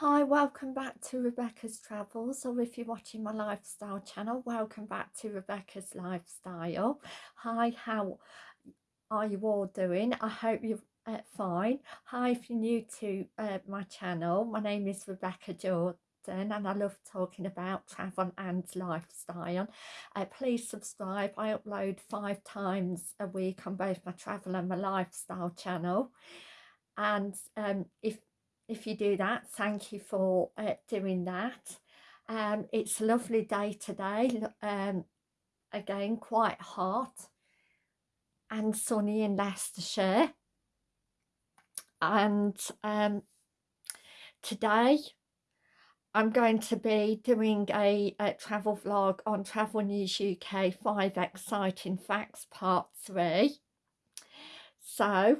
Hi, welcome back to Rebecca's Travels, or if you're watching my lifestyle channel, welcome back to Rebecca's Lifestyle. Hi, how are you all doing? I hope you're uh, fine. Hi, if you're new to uh, my channel, my name is Rebecca Jordan and I love talking about travel and lifestyle. Uh, please subscribe. I upload five times a week on both my travel and my lifestyle channel. And um, if if you do that thank you for uh, doing that. Um, it's a lovely day today um, again quite hot and sunny in Leicestershire. And um, today I'm going to be doing a, a, travel vlog on Travel News UK 5 Exciting Facts Part 3 so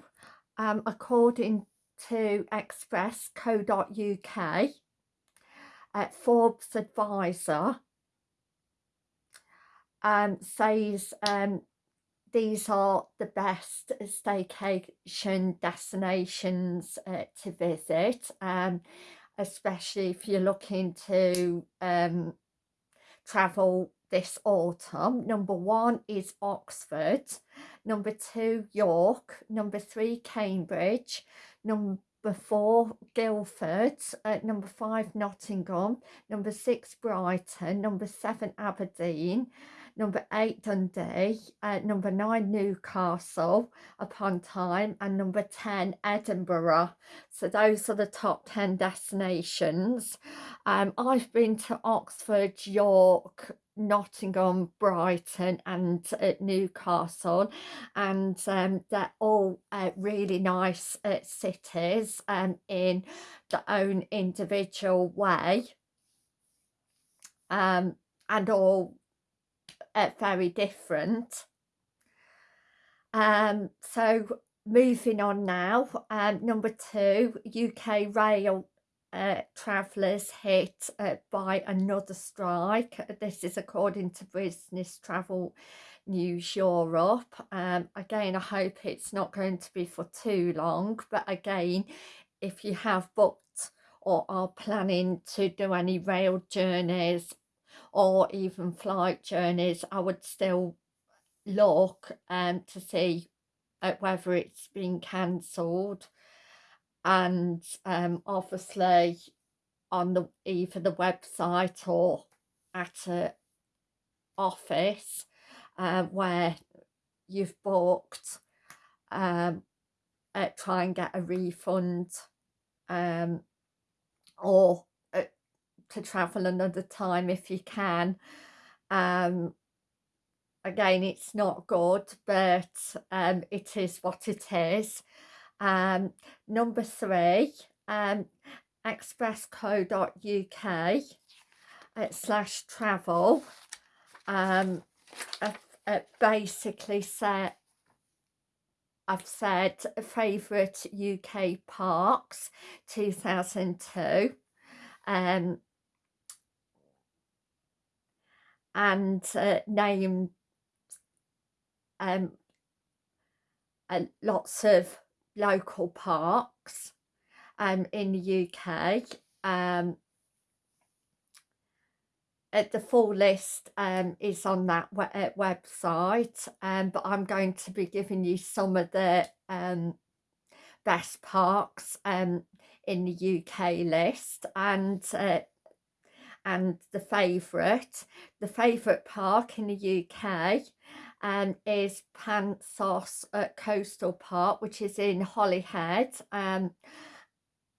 um, according to express.co.uk at Forbes Advisor um, says um, these are the best staycation destinations uh, to visit, um, especially if you're looking to um, travel this autumn. Number one is Oxford, number two York, number three Cambridge, number four Guildford, uh, number five Nottingham, number six Brighton, number seven Aberdeen, number eight Dundee, uh, number nine Newcastle upon Tyne, and number 10 Edinburgh. So those are the top 10 destinations. Um, I've been to Oxford, York, Nottingham, Brighton and uh, Newcastle and um, they're all uh, really nice uh, cities um, in their own individual way um, and all uh, very different. Um, so moving on now, um, number two, UK Rail uh, travellers hit uh, by another strike. This is according to Business Travel News Europe. Um, again, I hope it's not going to be for too long, but again, if you have booked or are planning to do any rail journeys or even flight journeys, I would still look um, to see uh, whether it's been cancelled and um, obviously on the either the website or at a office uh, where you've booked um, uh, try and get a refund um, or uh, to travel another time if you can. Um, again it's not good but um, it is what it is um, number three, um, express.co.uk uh, slash travel um, basically said I've said favourite UK parks 2002 um, and uh, named um, uh, lots of local parks um, in the UK. Um, at the full list um, is on that we uh, website, um, but I'm going to be giving you some of the um, best parks um, in the UK list and uh, and the favourite. The favourite park in the UK um, is Penrhos at Coastal Park, which is in Holyhead, um,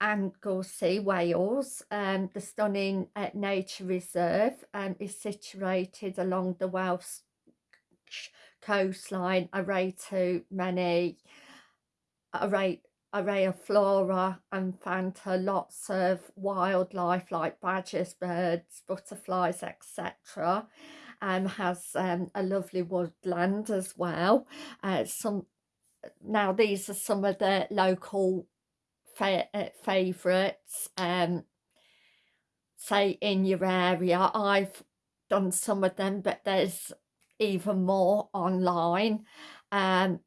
Anglesey, Wales. Um, the stunning uh, nature reserve um, is situated along the Welsh coastline, array to many array array of flora and fauna, lots of wildlife like badgers, birds, butterflies, etc um, has um, a lovely woodland as well. Uh, some Now these are some of the local fa uh, favourites, um, say in your area. I've done some of them but there's even more online. Um,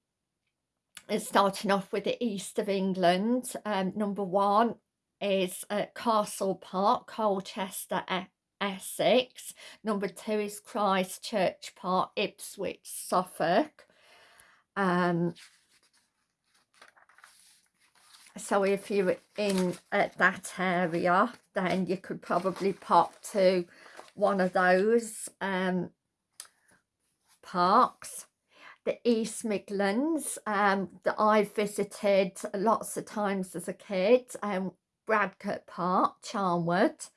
starting off with the east of England, um, number one is uh, Castle Park, Colchester, Essex. Number two is Christchurch Park, Ipswich, Suffolk. Um, so if you're in uh, that area, then you could probably pop to one of those um, parks. The East Midlands um, that I've visited lots of times as a kid, um, Bradgate Park, Charnwood,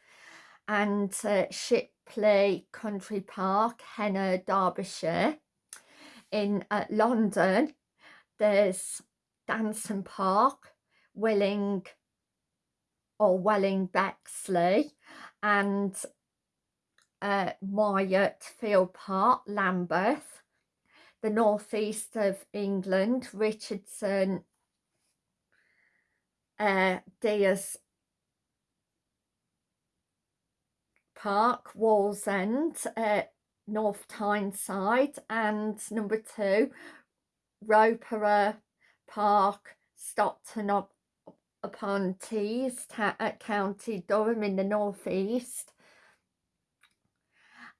and uh, Shipley Country Park, Heanor, Derbyshire. In uh, London, there's Danson Park, Willing or Welling Bexley, and uh, Wyatt Field Park, Lambeth, the northeast of England, Richardson, uh, Park, Wallsend, uh, North Tyneside, and number two, Ropner Park, Stockton upon Tees, uh, County Durham in the northeast.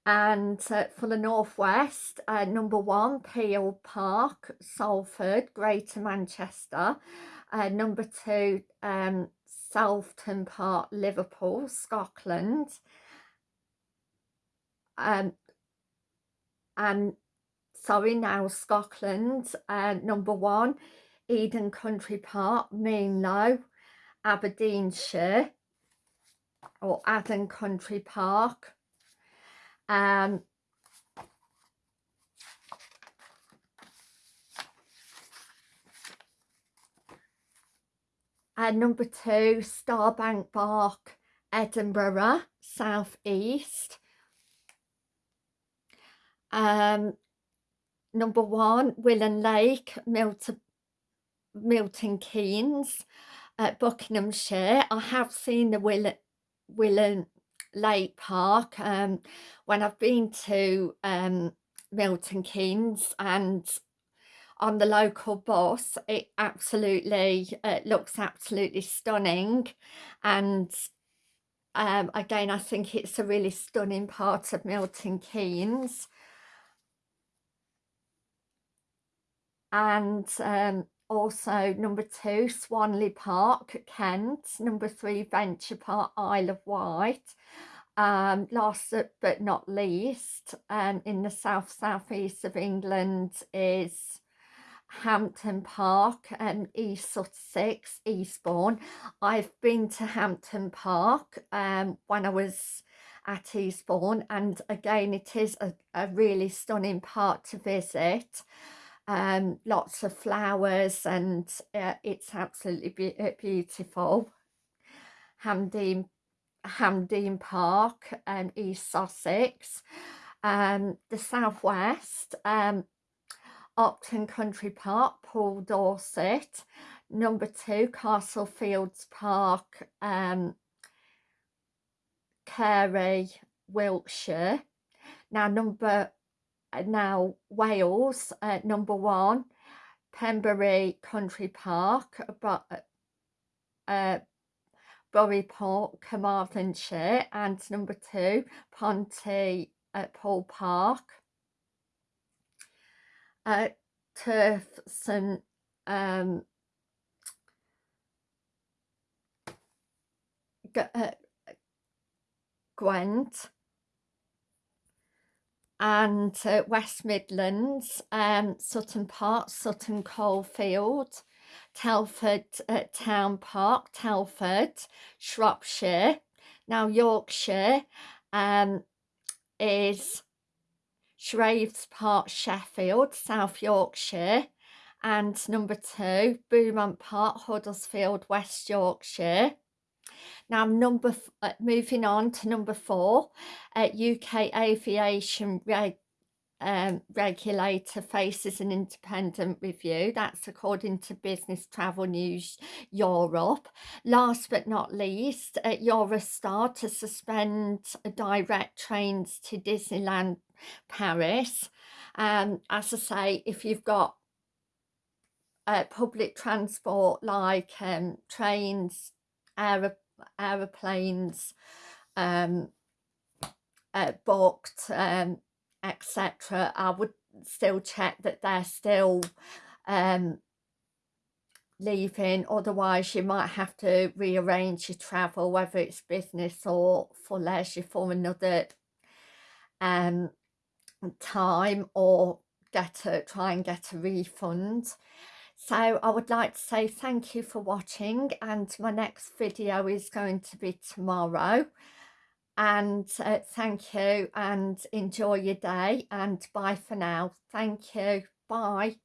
And uh, for the northwest, uh, number one, Peel Park, Salford, Greater Manchester. Uh, number two, um, Salton Park, Liverpool, Scotland. Um, and sorry, now Scotland, uh, number one, Eden Country Park, Mintlaw, Aberdeenshire, or Aden Country Park. Um, and number two, Starbank Park, Edinburgh, South East. Um, number one, Willen Lake, Milton Milton Keynes at Buckinghamshire. I have seen the Willen, Willen Lake Park um, when I've been to um, Milton Keynes and on the local bus it absolutely uh, looks absolutely stunning and um, again I think it's a really stunning part of Milton Keynes and um, also number two Swanley Park Kent. Number three Ventnor Park Isle of Wight. Um, last but not least um, in the south southeast of England is Hampden Park and East Sussex Eastbourne. I've been to Hampden Park um, when I was at Eastbourne and again it is a, a really stunning park to visit um, lots of flowers and uh, it's absolutely be uh, beautiful. Hampden, Hampden Park and East Sussex. Um, the southwest, um, Upton Country Park, Poole Dorset. Number two, Castlefields Park, um, Carey, Wiltshire. Now number now Wales uh, number one Pembrey Country Park but uh, uh Bury Park Carmarthenshire and number two Ponty at Poole Park. Uh, Turfson um, uh, Gwent and uh, West Midlands, um, Sutton Park, Sutton Coldfield, Telford uh, Town Park, Telford, Shropshire. Now Yorkshire um, is Graves Park, Sheffield, South Yorkshire. And number two, Beaumont Park, Huddersfield, West Yorkshire. Now, number uh, moving on to number four, uh, UK Aviation Reg um, regulator faces an independent review. That's according to Business Travel News Europe. Last but not least, uh, Eurostar to suspend direct trains to Disneyland Paris. Um, as I say, if you've got uh, public transport like um, trains, aeroplanes, aeroplanes um, uh, booked, um, etc., I would still check that they're still um, leaving. Otherwise, you might have to rearrange your travel, whether it's business or for leisure for another um, time or get a, try and get a refund. So I would like to say thank you for watching and my next video is going to be tomorrow and uh, thank you and enjoy your day and bye for now. Thank you. Bye.